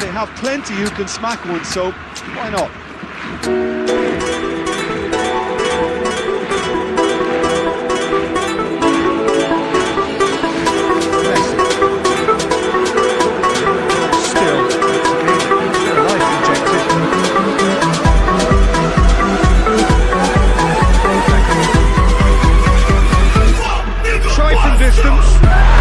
they have plenty who can smack one, so why not? Distance.